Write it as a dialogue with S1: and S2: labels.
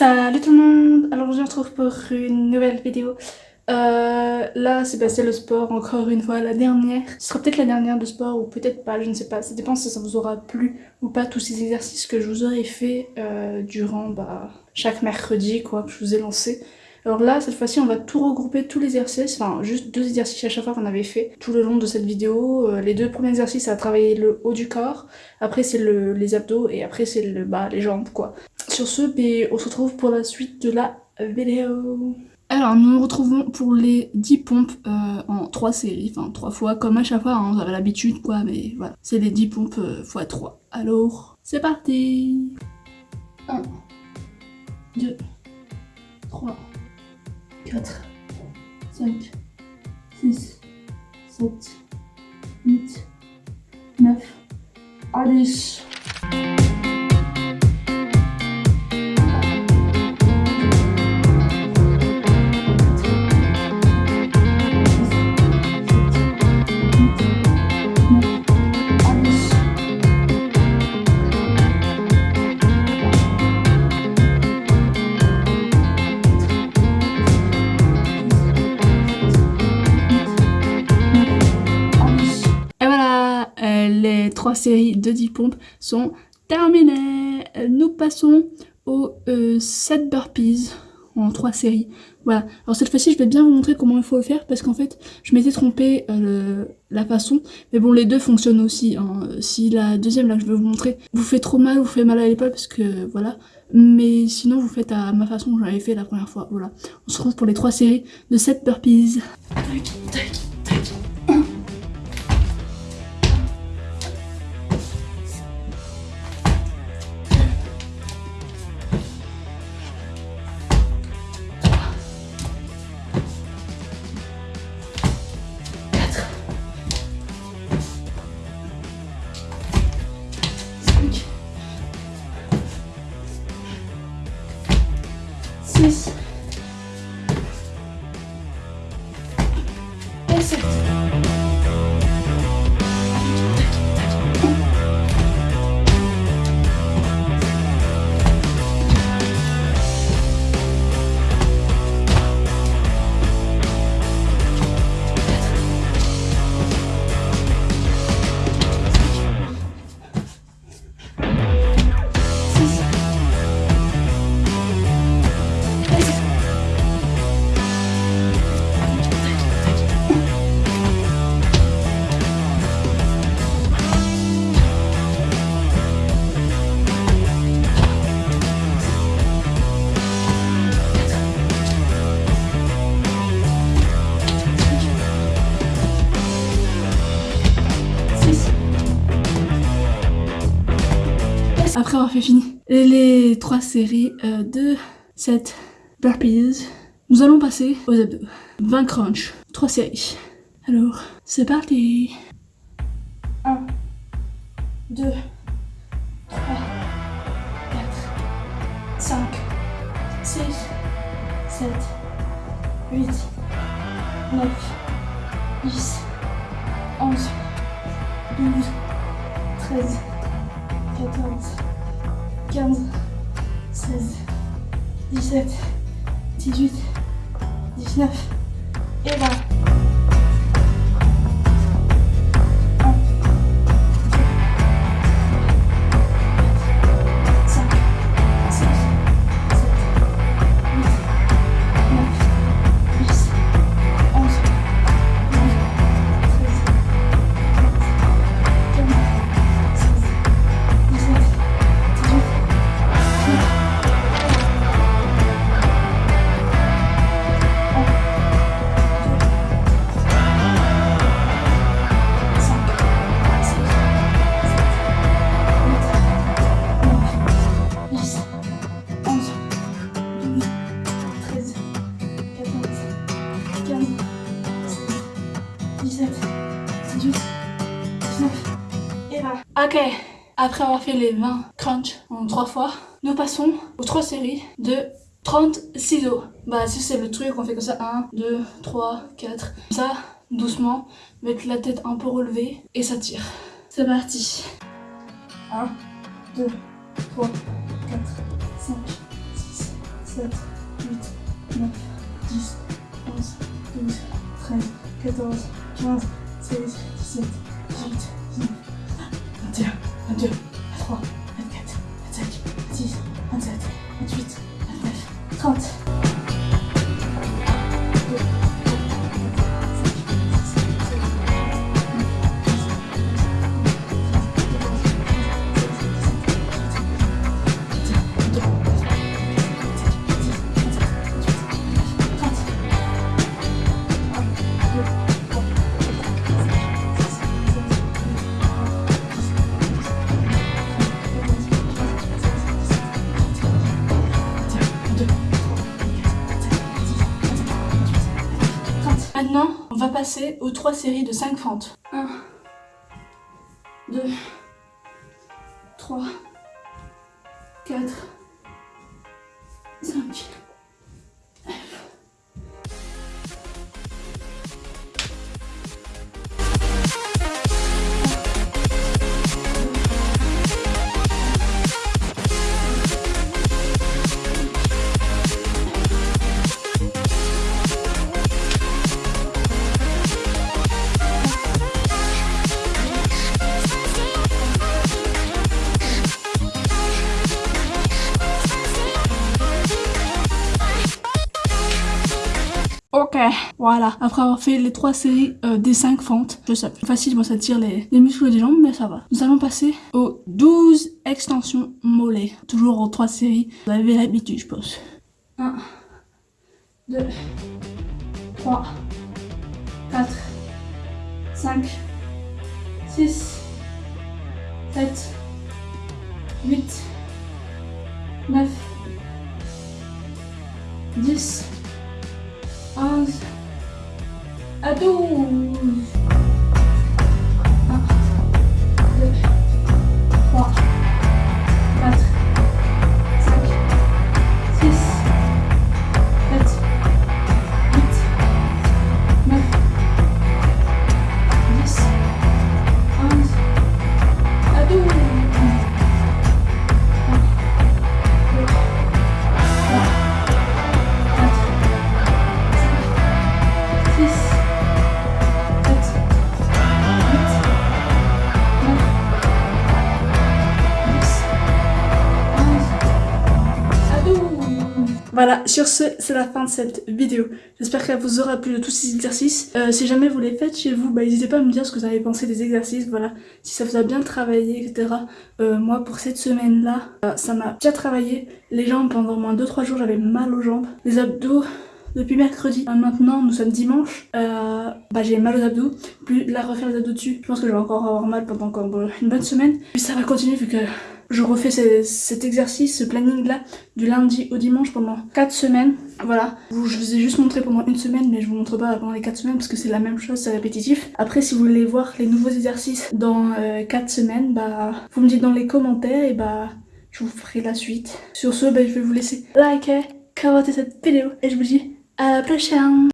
S1: Salut tout le monde Alors je vous retrouve pour une nouvelle vidéo. Euh, là c'est passé le sport encore une fois, la dernière. Ce sera peut-être la dernière de sport ou peut-être pas, je ne sais pas. Ça dépend si ça vous aura plu ou pas tous ces exercices que je vous aurais fait euh, durant bah, chaque mercredi quoi, que je vous ai lancé. Alors là, cette fois-ci, on va tout regrouper, tous les exercices, enfin juste deux exercices à chaque fois qu'on avait fait tout le long de cette vidéo. Euh, les deux premiers exercices, ça a travaillé le haut du corps, après c'est les abdos et après c'est le bas, les jambes quoi. Sur ce, ben, on se retrouve pour la suite de la vidéo. Alors nous nous retrouvons pour les 10 pompes euh, en 3 séries, enfin 3 fois comme à chaque fois, hein, on avait l'habitude quoi, mais voilà. C'est les 10 pompes x euh, 3. Alors, c'est parti 1, 2, 3, 4, 5, 6, 7, 8, 9, 10. trois séries de 10 pompes sont terminées. Nous passons aux 7 euh, burpees en trois séries. Voilà. Alors cette fois-ci, je vais bien vous montrer comment il faut le faire parce qu'en fait, je m'étais trompé euh, la façon. Mais bon, les deux fonctionnent aussi. Hein. Si la deuxième, là, je vais vous montrer, vous fait trop mal, vous fait mal à l'épaule parce que voilà. Mais sinon, vous faites à ma façon j'avais fait la première fois. Voilà. On se retrouve pour les trois séries de 7 burpees. après avoir fait fini les trois séries euh, de cette burpees, nous allons passer aux abdos. 20 crunch, trois séries. Alors, c'est parti 1, 2, 3, 4, 5, 6, 7, 8, 9, 10, 11, 12, 13, 14, 15, 16, 17, 18, 19 et 20. 17, 18, 19, et là. Ok, après avoir fait les 20 crunch en 3 fois, nous passons aux 3 séries de 30 ciseaux. Bah si c'est le truc, on fait comme ça, 1, 2, 3, 4, ça, doucement, mettre la tête un peu relevée, et ça tire. C'est parti 1, 2, 3, 4, 5, 6, 7, 13, 14, 15, 16, 17, 18, 19, 21, 22, 23, va passer aux trois séries de 5 fentes. 1, 2, 3. voilà, après avoir fait les trois séries euh, des 5 fentes, je sais, Facile Facilement, ça tire les, les muscles des jambes, mais ça va. Nous allons passer aux 12 extensions mollets. Toujours en trois séries. Vous avez l'habitude, je pense. 1, 2, 3, 4, 5, 6, 7, 8, 9, 10, do Sur ce, c'est la fin de cette vidéo. J'espère qu'elle vous aura plu de tous ces exercices. Euh, si jamais vous les faites chez vous, bah, n'hésitez pas à me dire ce que vous avez pensé des exercices, voilà, si ça vous a bien travaillé, etc. Euh, moi, pour cette semaine-là, euh, ça m'a déjà travaillé. Les jambes, pendant au moins 2-3 jours, j'avais mal aux jambes. Les abdos, depuis mercredi. Maintenant, nous sommes dimanche. bah, j'ai mal aux abdos. Plus la refaire les abdos dessus. Je pense que je vais encore avoir mal pendant encore une bonne semaine. Puis ça va continuer vu que je refais cet exercice, ce planning-là, du lundi au dimanche pendant 4 semaines. Voilà, je vous ai juste montré pendant une semaine, mais je vous montre pas pendant les 4 semaines parce que c'est la même chose, c'est répétitif. Après, si vous voulez voir les nouveaux exercices dans 4 euh, semaines, bah, vous me dites dans les commentaires et bah, je vous ferai la suite. Sur ce, bah, je vais vous laisser liker, eh, commenter cette vidéo et je vous dis à la prochaine